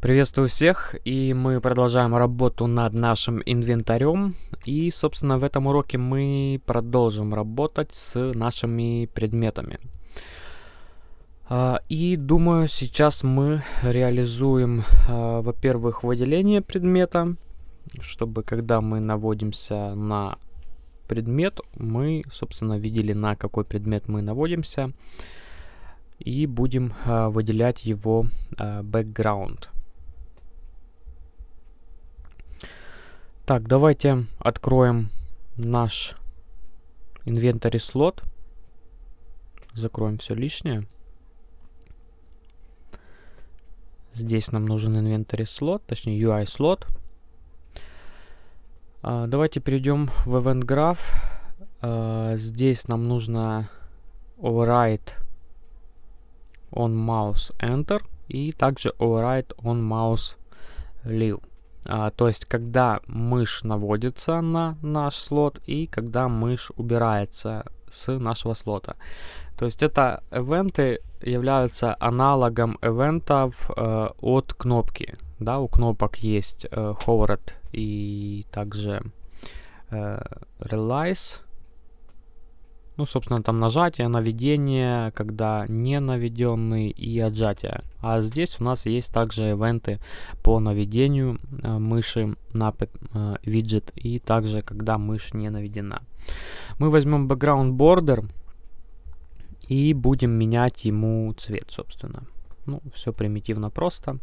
Приветствую всех, и мы продолжаем работу над нашим инвентарем. И, собственно, в этом уроке мы продолжим работать с нашими предметами. А, и думаю, сейчас мы реализуем, а, во-первых, выделение предмета, чтобы когда мы наводимся на предмет, мы, собственно, видели, на какой предмет мы наводимся, и будем а, выделять его background. Так, давайте откроем наш инвентарь слот. Закроем все лишнее. Здесь нам нужен инвентарь слот, точнее UI слот. А, давайте перейдем в Event Graph. А, здесь нам нужно override on mouse enter и также override on mouse leave. А, то есть, когда мышь наводится на наш слот и когда мышь убирается с нашего слота. То есть это ивенты являются аналогом ивентов э, от кнопки. Да, у кнопок есть э, hovered и также э, realize. Ну, собственно, там нажатие, наведение, когда не наведенный и отжатие. А здесь у нас есть также ивенты по наведению э, мыши на э, виджет и также когда мышь не наведена. Мы возьмем background border и будем менять ему цвет, собственно. Ну, все примитивно просто.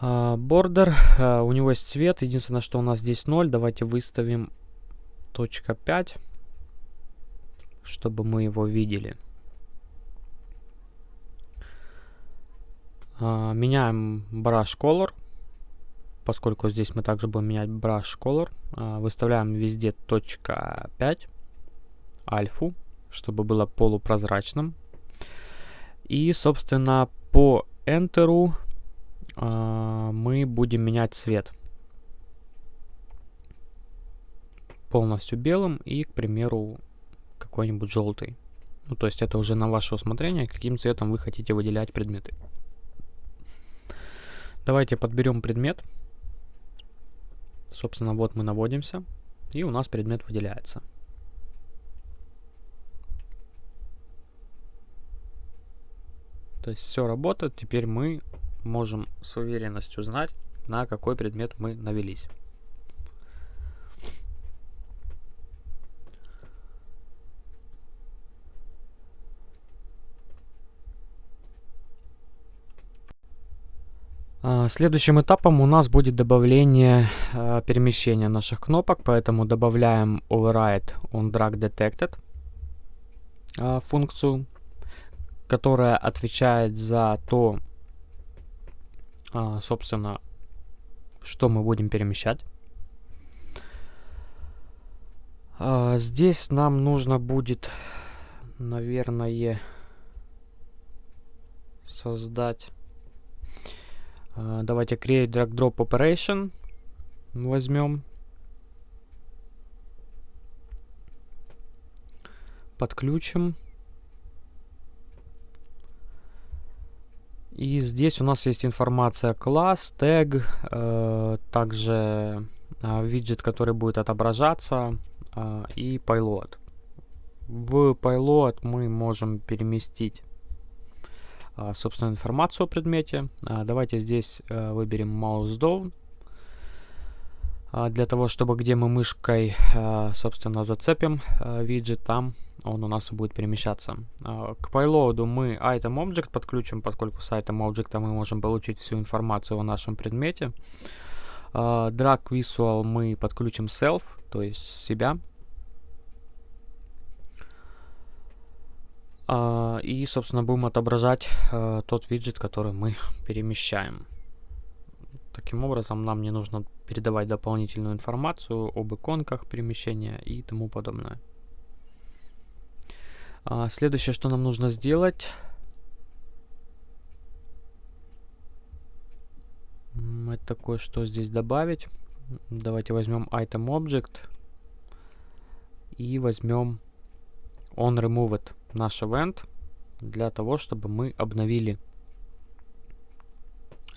Бордер, uh, uh, у него есть цвет, единственное, что у нас здесь 0. Давайте выставим точка .5 чтобы мы его видели. А, меняем brush color, поскольку здесь мы также будем менять brush color. А, выставляем везде точка .5, альфу, чтобы было полупрозрачным. И, собственно, по Enter а, мы будем менять цвет. Полностью белым и, к примеру, какой-нибудь желтый. Ну, то есть это уже на ваше усмотрение, каким цветом вы хотите выделять предметы. Давайте подберем предмет. Собственно, вот мы наводимся, и у нас предмет выделяется. То есть все работает, теперь мы можем с уверенностью знать, на какой предмет мы навелись. Следующим этапом у нас будет добавление э, перемещения наших кнопок, поэтому добавляем override on drag detected э, функцию, которая отвечает за то, э, собственно, что мы будем перемещать. Здесь нам нужно будет, наверное, создать а, давайте create drag drop operation возьмем. Подключим. И здесь у нас есть информация класс, тег, э, также э, виджет, который будет отображаться, э, и payload. В payload мы можем переместить а, собственно, информацию о предмете. А, давайте здесь э, выберем mouse down. А, для того, чтобы где мы мышкой, собственно, зацепим виджет, там он у нас будет перемещаться. К payload мы item object подключим, поскольку с item object мы можем получить всю информацию о нашем предмете. Drag visual мы подключим self, то есть себя. И, собственно, будем отображать uh, тот виджет, который мы перемещаем. Таким образом, нам не нужно передавать дополнительную информацию об иконках перемещения и тому подобное. Uh, следующее, что нам нужно сделать, это кое-что здесь добавить. Давайте возьмем item object и возьмем on removed наш event для того, чтобы мы обновили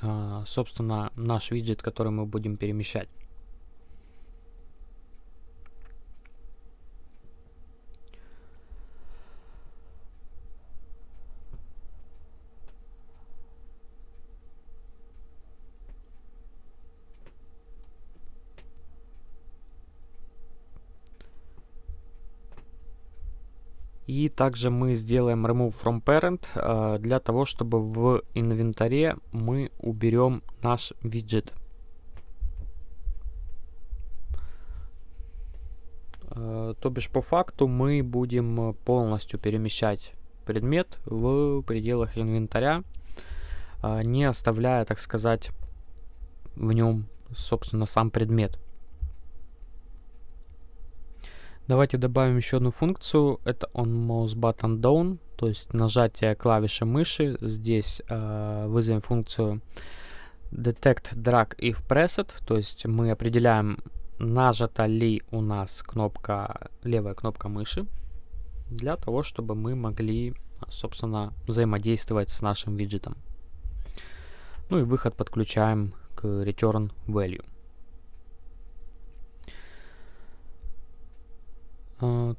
а, собственно, наш виджет, который мы будем перемещать. И также мы сделаем remove from parent э, для того, чтобы в инвентаре мы уберем наш виджет. Э, то бишь по факту мы будем полностью перемещать предмет в пределах инвентаря, э, не оставляя, так сказать, в нем, собственно, сам предмет. Давайте добавим еще одну функцию. Это on mouse button down, то есть нажатие клавиши мыши. Здесь э, вызовем функцию detect drag if pressed, то есть мы определяем, нажата ли у нас кнопка, левая кнопка мыши, для того, чтобы мы могли, собственно, взаимодействовать с нашим виджетом. Ну и выход подключаем к return value.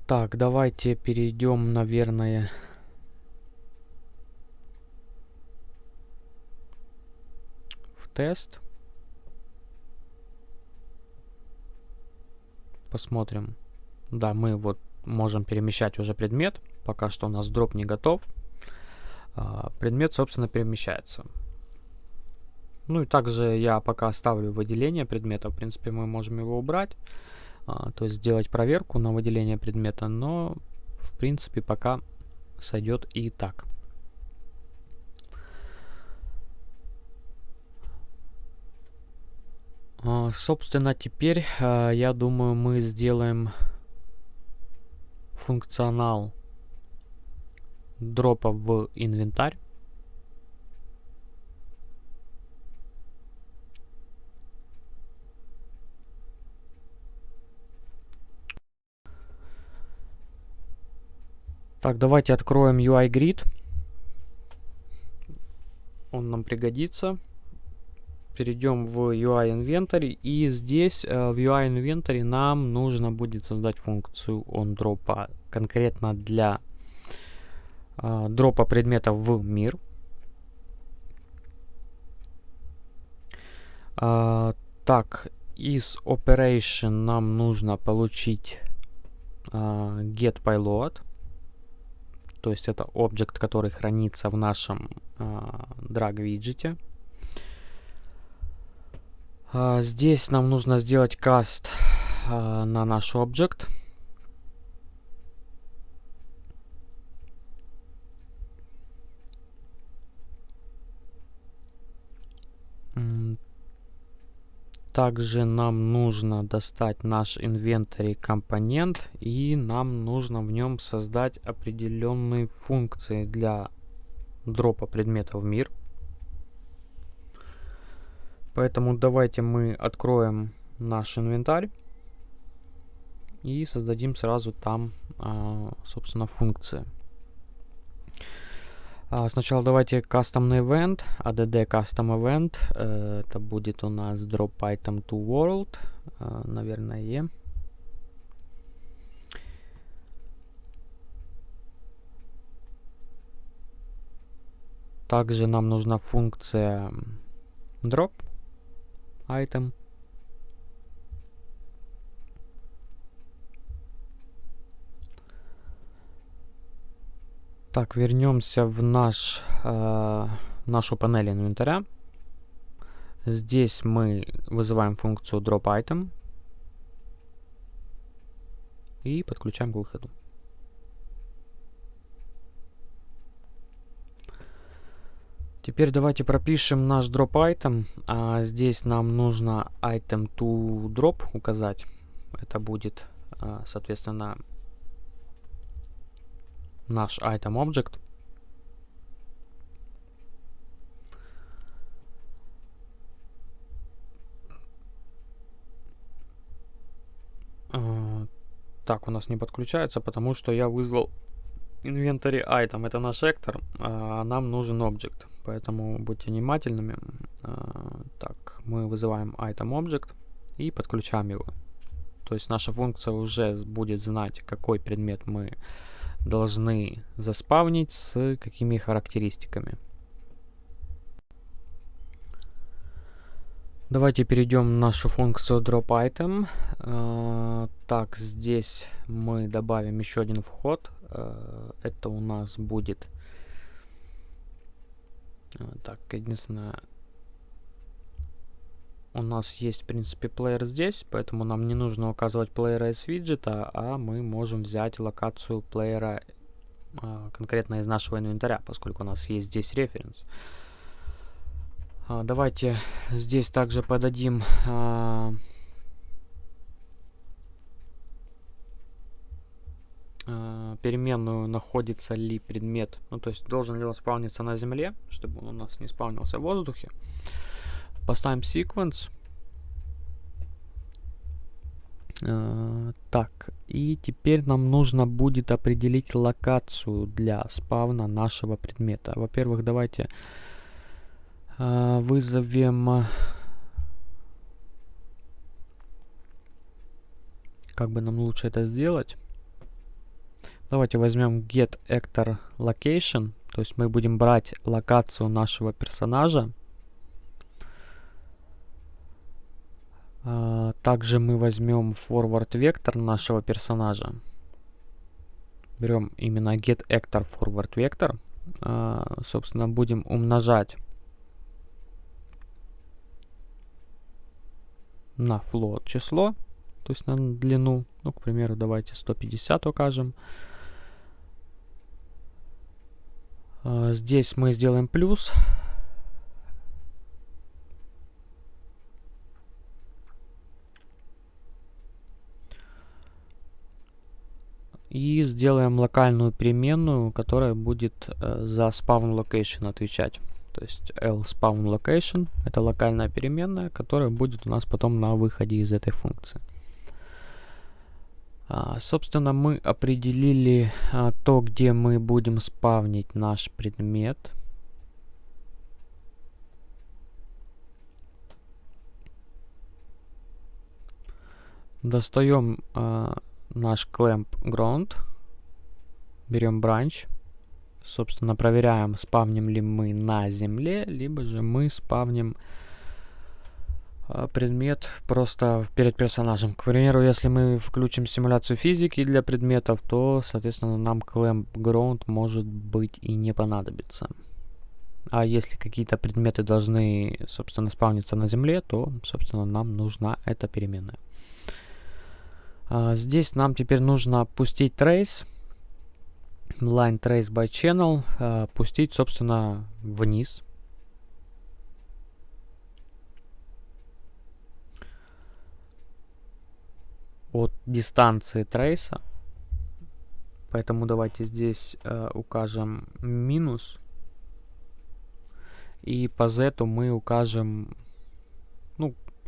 Так, давайте перейдем, наверное... В тест. Посмотрим. Да, мы вот можем перемещать уже предмет. Пока что у нас дроп не готов. Uh, предмет, собственно, перемещается. Ну и также я пока оставлю выделение предмета. В принципе, мы можем его убрать а, то есть сделать проверку на выделение предмета, но в принципе пока сойдет и так. А, собственно, теперь, а, я думаю, мы сделаем функционал дропа в инвентарь. Так, давайте откроем UI Grid. Он нам пригодится. Перейдем в UI Inventory. И здесь э, в UI Inventory нам нужно будет создать функцию onDrop конкретно для э, дропа предметов в мир. Э, так, из Operation нам нужно получить э, getPilot. То есть это объект, который хранится в нашем э, drag виджете. Э, здесь нам нужно сделать каст э, на наш объект. Также нам нужно достать наш инвентарь компонент и нам нужно в нем создать определенные функции для дропа предмета в мир. Поэтому давайте мы откроем наш инвентарь и создадим сразу там, а, собственно, функции. А, сначала давайте кастомный event, add custom event. Э, это будет у нас drop item to world, э, наверное. Также нам нужна функция drop item. Так, вернемся в наш, э, нашу панель инвентаря. Здесь мы вызываем функцию dropItem и подключаем к выходу. Теперь давайте пропишем наш drop item. А здесь нам нужно item to drop указать. Это будет, а, соответственно, наш item object. Uh, так, у нас не подключается, потому что я вызвал inventory item. Это наш актор, а нам нужен object. Поэтому будьте внимательными. э, так, мы вызываем item object и подключаем его. То есть наша функция уже будет знать, какой предмет мы должны заспавнить с какими характеристиками. Давайте перейдем в нашу функцию dropItem. Э, так, здесь мы добавим еще один вход. Э, это у нас будет... Э, так, единственное... У нас есть, в принципе, плеер здесь, поэтому нам не нужно указывать плеера из виджета, а мы можем взять локацию плеера конкретно из нашего инвентаря, поскольку у нас есть здесь референс. А, давайте здесь также подадим а, а, переменную находится ли предмет, ну то есть должен ли он спавниться на земле, чтобы он у нас не спавнился в воздухе. Поставим sequence. Uh, так, и теперь нам нужно будет определить локацию для спавна нашего предмета. Во-первых, давайте а, вызовем... Как бы нам лучше это сделать? Давайте возьмем get actor location. То есть мы будем брать локацию нашего персонажа. Также мы возьмем forward вектор нашего персонажа. Берем именно get actor forward вектор. Uh, собственно, будем умножать на float число, то есть на длину. Ну, к примеру, давайте 150 укажем. А, здесь мы сделаем плюс. И сделаем локальную переменную, которая будет э, за spawn location отвечать. То есть lSpawn location это локальная переменная, которая будет у нас потом на выходе из этой функции. А, собственно, мы определили а, то, где мы будем спавнить наш предмет. Достаем а, наш clamp ground, берем branch собственно, проверяем, спавним ли мы на земле, либо же мы спавним э, предмет просто перед персонажем. К примеру, если мы включим симуляцию физики для предметов, то, соответственно, нам Clamp Ground может быть и не понадобится. А если какие-то предметы должны, собственно, спавниться на земле, то, собственно, нам нужна эта переменная. А, здесь нам теперь нужно пустить trace line trace by channel э, пустить, собственно, вниз. От дистанции трейса. Поэтому давайте здесь э, укажем минус. И по z мы укажем,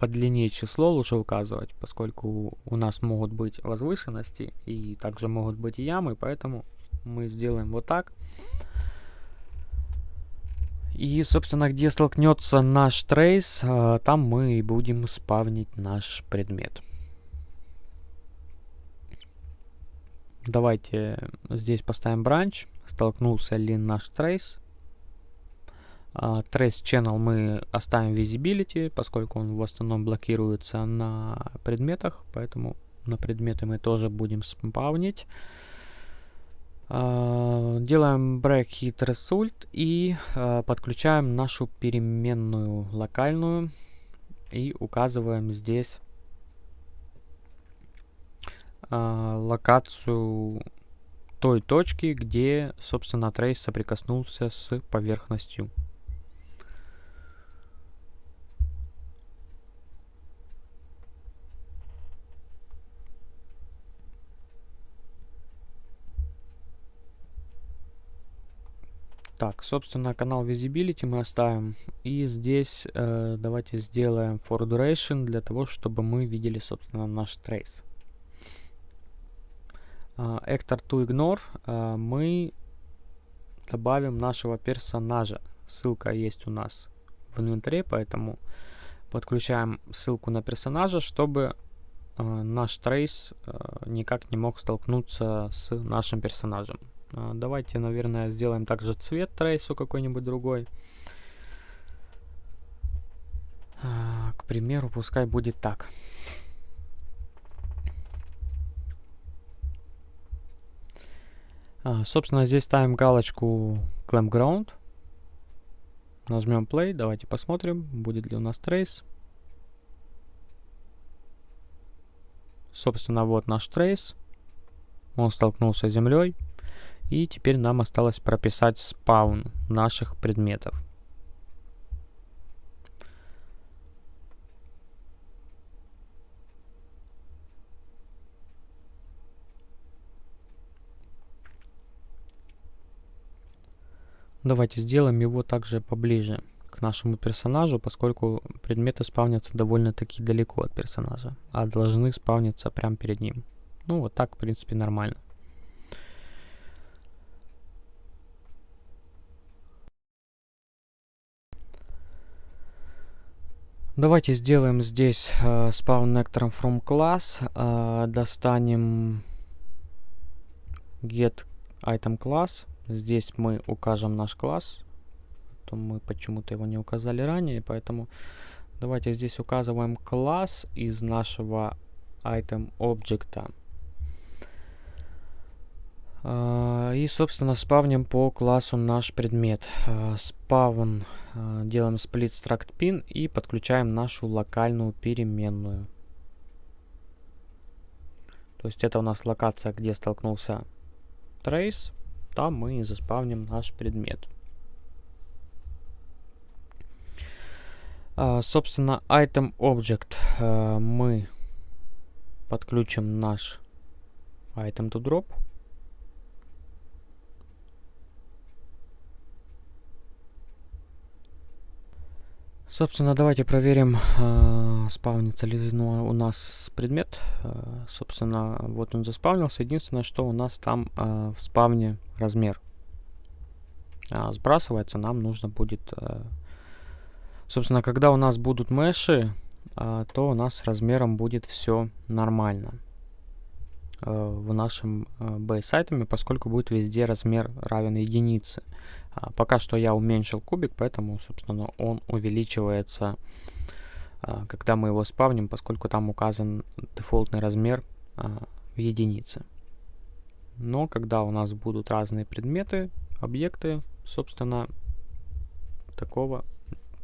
по длине число лучше указывать, поскольку у нас могут быть возвышенности и также могут быть ямы, поэтому мы сделаем вот так. И, собственно, где столкнется наш трейс, а, там мы и будем спавнить наш предмет. Давайте здесь поставим бранч. Столкнулся ли наш трейс. Trace Channel мы оставим Visibility, поскольку он в основном блокируется на предметах, поэтому на предметы мы тоже будем спавнить. А, делаем break hit result и а, подключаем нашу переменную локальную и указываем здесь а, локацию той точки, где, собственно, трейс соприкоснулся с поверхностью. Так, собственно, канал Visibility мы оставим. И здесь э, давайте сделаем for duration для того, чтобы мы видели, собственно, наш trace. Uh, actor to ignore uh, мы добавим нашего персонажа. Ссылка есть у нас в инвентаре, поэтому подключаем ссылку на персонажа, чтобы э, наш трейс э, никак не мог столкнуться с нашим персонажем. Э, давайте, наверное, сделаем также цвет трейсу какой-нибудь другой. Э, к примеру, пускай будет так. А, собственно, здесь ставим галочку Clampground. Нажмем Play, давайте посмотрим, будет ли у нас трейс. Собственно, вот наш трейс. Он столкнулся с землей. И теперь нам осталось прописать спаун наших предметов. Давайте сделаем его также поближе к нашему персонажу, поскольку предметы спавнятся довольно-таки далеко от персонажа, а должны спавниться прямо перед ним. Ну, вот так, в принципе, нормально. Давайте сделаем здесь э, spawn nectar from class, э, достанем get item class, Здесь мы укажем наш класс. То мы почему-то его не указали ранее, поэтому давайте здесь указываем класс из нашего item объекта. Uh, и, собственно, спавним по классу наш предмет. Uh, спавн uh, делаем split struct pin и подключаем нашу локальную переменную. То есть это у нас локация, где столкнулся trace там мы и заспавним наш предмет. А, собственно, item object а, мы подключим наш item to drop. Собственно, давайте проверим, э, спавнится ли ну, у нас предмет. Э, собственно, вот он заспавнился. Единственное, что у нас там э, в спавне размер. А сбрасывается нам нужно будет... Э, собственно, когда у нас будут меши, э, то у нас с размером будет все нормально э, в нашем э, base поскольку будет везде размер равен единице. А, пока что я уменьшил кубик, поэтому, собственно, он увеличивается, а, когда мы его спавним, поскольку там указан дефолтный размер а, в единице. Но когда у нас будут разные предметы, объекты, собственно, такого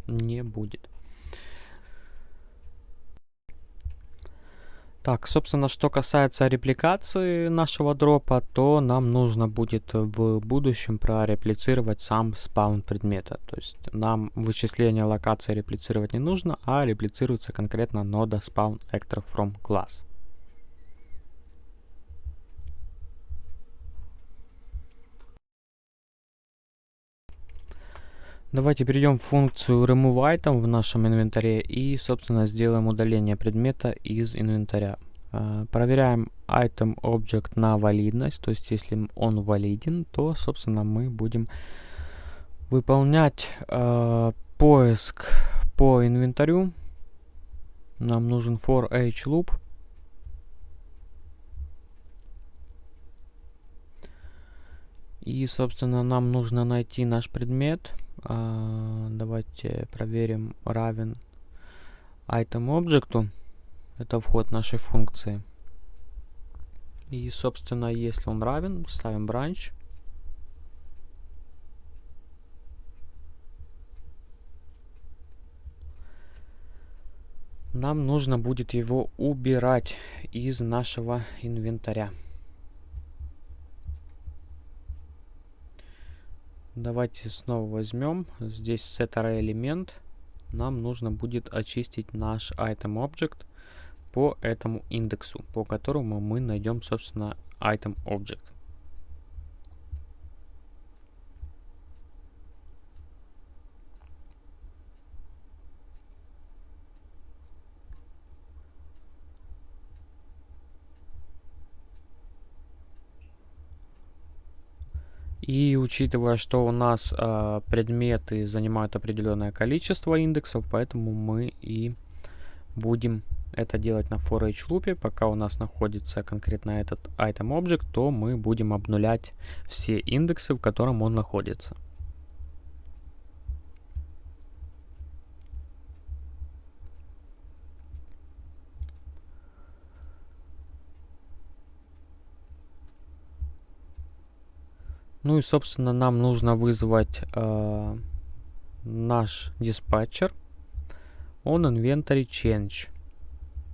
не будет. Так, собственно, что касается репликации нашего дропа, то нам нужно будет в будущем прореплицировать сам спаун предмета. То есть нам вычисление локации реплицировать не нужно, а реплицируется конкретно нода spawn actor from class. Давайте перейдем в функцию remove item в нашем инвентаре и, собственно, сделаем удаление предмета из инвентаря. Uh, проверяем item object на валидность, то есть если он валиден, то, собственно, мы будем выполнять uh, поиск по инвентарю. Нам нужен for each loop. И, собственно, нам нужно найти наш предмет. Давайте проверим равен item объекту. Это вход нашей функции. И, собственно, если он равен, ставим branch. Нам нужно будет его убирать из нашего инвентаря. Давайте снова возьмем. Здесь set элемент. Нам нужно будет очистить наш item object по этому индексу, по которому мы найдем, собственно, item object. И учитывая, что у нас э, предметы занимают определенное количество индексов, поэтому мы и будем это делать на for each loop. Пока у нас находится конкретно этот item object, то мы будем обнулять все индексы, в котором он находится. Ну и, собственно, нам нужно вызвать э, наш диспатчер on inventory change,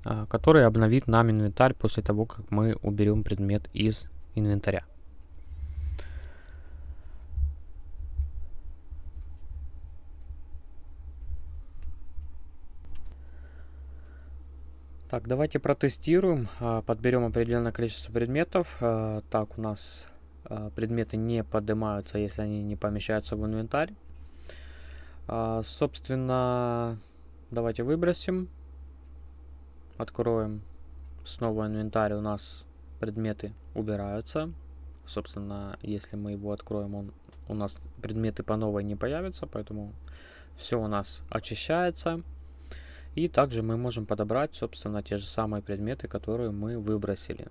э, который обновит нам инвентарь после того, как мы уберем предмет из инвентаря. Так, давайте протестируем, э, подберем определенное количество предметов. Э, так, у нас предметы не поднимаются, если они не помещаются в инвентарь. А, собственно, давайте выбросим. Откроем снова инвентарь. У нас предметы убираются. Собственно, если мы его откроем, он, у нас предметы по новой не появятся, поэтому все у нас очищается. И также мы можем подобрать, собственно, те же самые предметы, которые мы выбросили.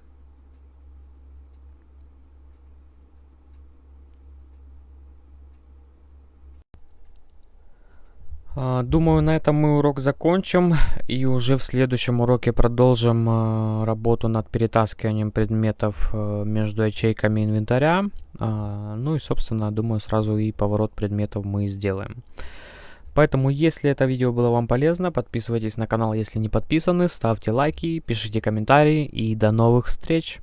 Думаю, на этом мы урок закончим и уже в следующем уроке продолжим а, работу над перетаскиванием предметов э, между ячейками инвентаря. А, ну и, собственно, думаю, сразу и поворот предметов мы сделаем. Поэтому, если это видео было вам полезно, подписывайтесь на канал, если не подписаны, ставьте лайки, пишите комментарии и до новых встреч!